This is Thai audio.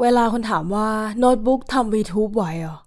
เวลาคนถามว่าโน้ตบุ๊กทำ VTube ไหวเหรอ